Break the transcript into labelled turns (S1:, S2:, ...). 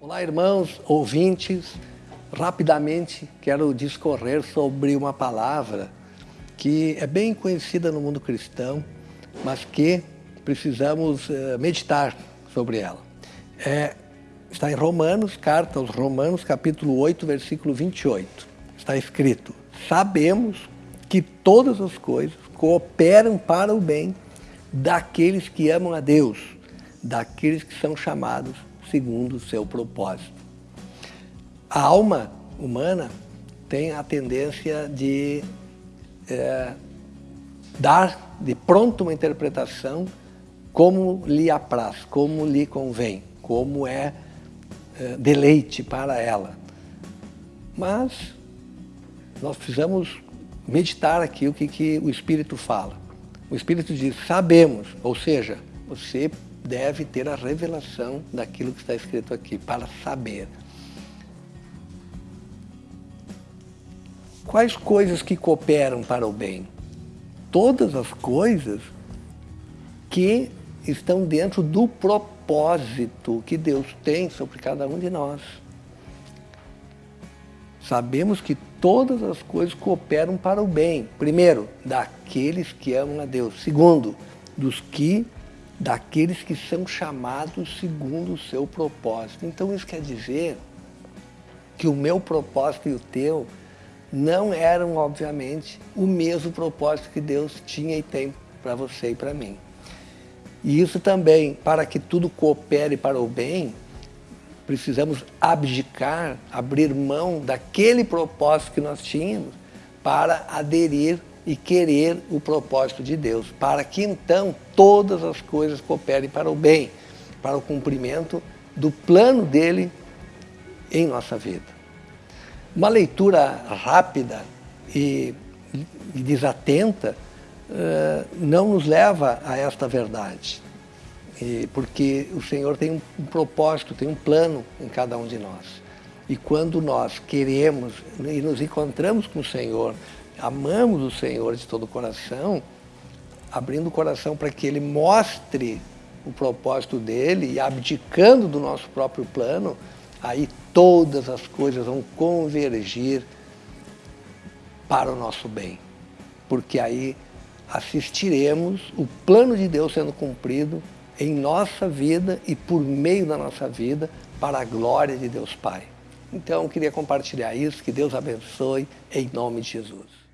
S1: Olá, irmãos, ouvintes. Rapidamente quero discorrer sobre uma palavra que é bem conhecida no mundo cristão, mas que precisamos uh, meditar sobre ela. É, está em Romanos, carta aos Romanos, capítulo 8, versículo 28. Está escrito: Sabemos que todas as coisas cooperam para o bem daqueles que amam a Deus, daqueles que são chamados segundo o seu propósito. A alma humana tem a tendência de é, dar de pronto uma interpretação como lhe apraz, como lhe convém, como é, é deleite para ela. Mas nós precisamos meditar aqui o que, que o Espírito fala. O Espírito diz, sabemos, ou seja, você deve ter a revelação daquilo que está escrito aqui, para saber. Quais coisas que cooperam para o bem? Todas as coisas que estão dentro do propósito que Deus tem sobre cada um de nós. Sabemos que todas as coisas cooperam para o bem. Primeiro, daqueles que amam a Deus. Segundo, dos que daqueles que são chamados segundo o seu propósito. Então isso quer dizer que o meu propósito e o teu não eram, obviamente, o mesmo propósito que Deus tinha e tem para você e para mim. E isso também, para que tudo coopere para o bem, precisamos abdicar, abrir mão daquele propósito que nós tínhamos para aderir e querer o propósito de Deus, para que então todas as coisas cooperem para o bem, para o cumprimento do plano dele em nossa vida. Uma leitura rápida e, desatenta uh, não nos leva a esta verdade, porque o Senhor tem um propósito, tem um plano em cada um de nós. E quando nós queremos e nos encontramos com o Senhor, amamos o Senhor de todo o coração, abrindo o coração para que Ele mostre o propósito dele e abdicando do nosso próprio plano, aí todas as coisas vão convergir para o nosso bem. Porque aí assistiremos o plano de Deus sendo cumprido em nossa vida e por meio da nossa vida para a glória de Deus Pai. Então, eu queria compartilhar isso, que Deus abençoe, em nome de Jesus.